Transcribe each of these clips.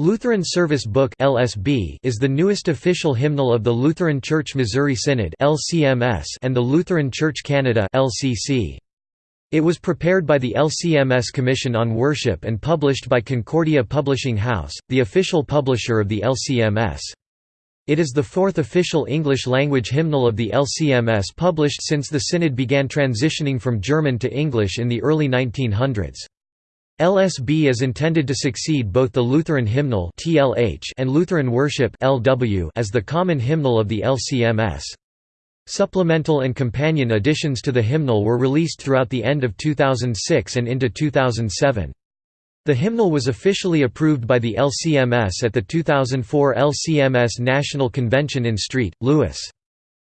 Lutheran Service Book (LSB) is the newest official hymnal of the Lutheran Church Missouri Synod (LCMS) and the Lutheran Church Canada (LCC). It was prepared by the LCMS Commission on Worship and published by Concordia Publishing House, the official publisher of the LCMS. It is the fourth official English-language hymnal of the LCMS published since the Synod began transitioning from German to English in the early 1900s. LSB is intended to succeed both the Lutheran hymnal and Lutheran worship as the common hymnal of the LCMS. Supplemental and companion additions to the hymnal were released throughout the end of 2006 and into 2007. The hymnal was officially approved by the LCMS at the 2004 LCMS National Convention in St. Louis.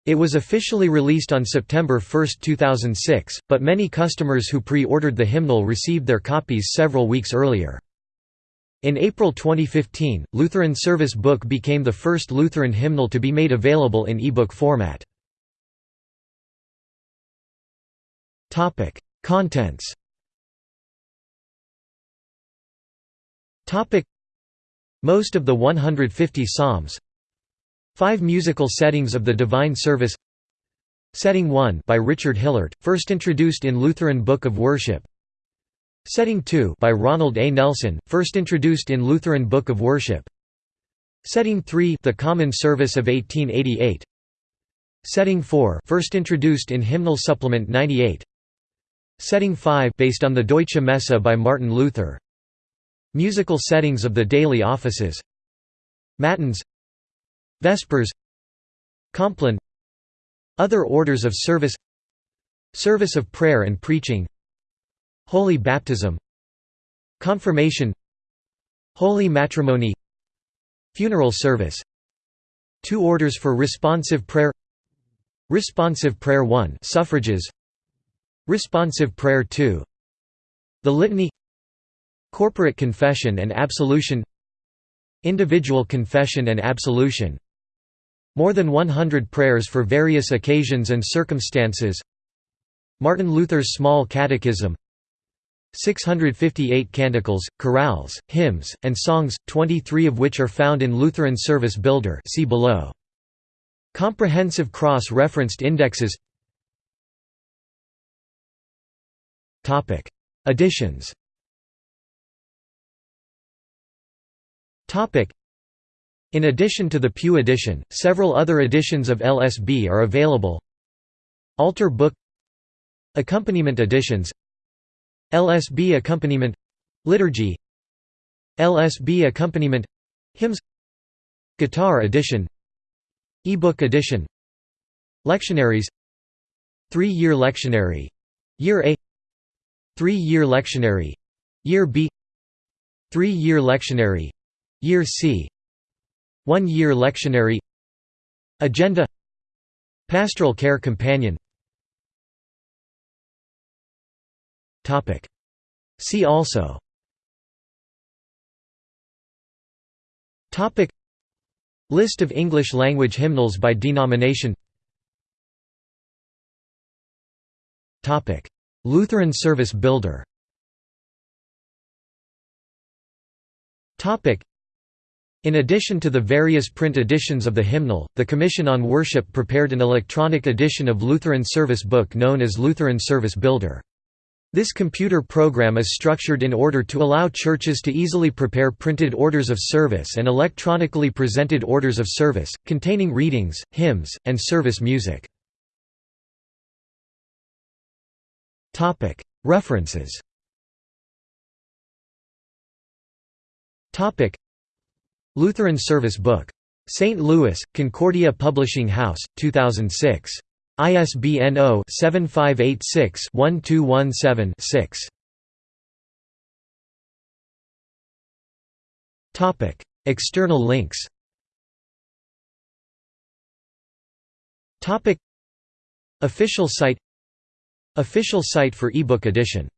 It was officially released on September 1, 2006, but many customers who pre-ordered the hymnal received their copies several weeks earlier. In April 2015, Lutheran Service Book became the first Lutheran hymnal to be made available in e-book format. Contents Most of the 150 psalms Five musical settings of the Divine Service. Setting 1 by Richard Hillert, first introduced in Lutheran Book of Worship. Setting 2 by Ronald A. Nelson, first introduced in Lutheran Book of Worship. Setting 3 The Common Service of 1888 Setting 4 first introduced in Hymnal Supplement 98 Setting 5 based on the Deutsche Messe by Martin Luther. Musical settings of the daily offices. Matins Vespers Compline Other orders of service Service of prayer and preaching Holy baptism Confirmation Holy matrimony Funeral service. Two orders for responsive prayer Responsive prayer 1 suffrages Responsive prayer 2 The litany Corporate confession and absolution Individual confession and absolution more than 100 prayers for various occasions and circumstances. Martin Luther's Small Catechism. 658 canticles, chorales, hymns, and songs, 23 of which are found in Lutheran Service Builder see below. Comprehensive cross-referenced indexes. Additions in addition to the Pew edition, several other editions of LSB are available. Altar book Accompaniment editions LSB accompaniment Liturgy LSB accompaniment Hymns Guitar edition E-book edition Lectionaries Three-year lectionary Year A Three-year lectionary Year B Three-year lectionary Year C one-year lectionary Agenda Pastoral Care Companion See also List of English-language hymnals by denomination Lutheran Service Builder in addition to the various print editions of the hymnal, the Commission on Worship prepared an electronic edition of Lutheran Service Book known as Lutheran Service Builder. This computer program is structured in order to allow churches to easily prepare printed orders of service and electronically presented orders of service, containing readings, hymns, and service music. References Lutheran Service Book. St. Louis, Concordia Publishing House, 2006. ISBN 0-7586-1217-6. External links Official site Official site for ebook edition